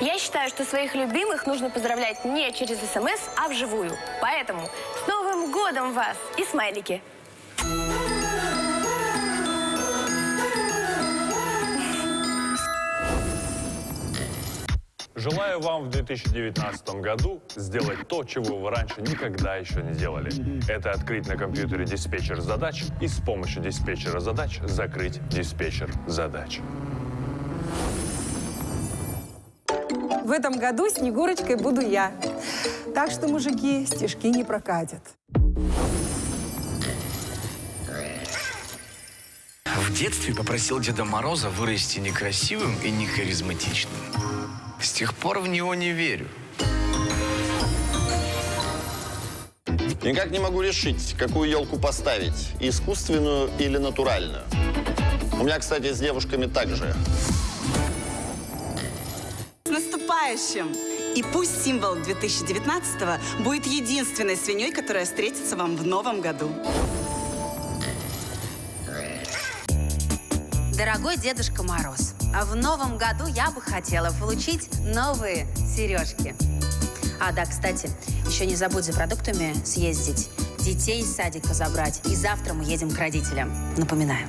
Я считаю, что своих любимых нужно поздравлять не через СМС, а вживую. Поэтому с Новым годом вас и смайлики! Желаю вам в 2019 году сделать то, чего вы раньше никогда еще не делали. Это открыть на компьютере диспетчер задач и с помощью диспетчера задач закрыть диспетчер задач. В этом году Снегурочкой буду я. Так что, мужики, стишки не прокатят. В детстве попросил Деда Мороза вырасти некрасивым и не харизматичным. С тех пор в него не верю. Никак не могу решить, какую елку поставить, искусственную или натуральную. У меня, кстати, с девушками так же. Наступающим! И пусть символ 2019 будет единственной свиньей, которая встретится вам в новом году. Дорогой Дедушка Мороз, а в новом году я бы хотела получить новые сережки. А, да, кстати, еще не забудь за продуктами съездить, детей из садика забрать. И завтра мы едем к родителям. Напоминаю.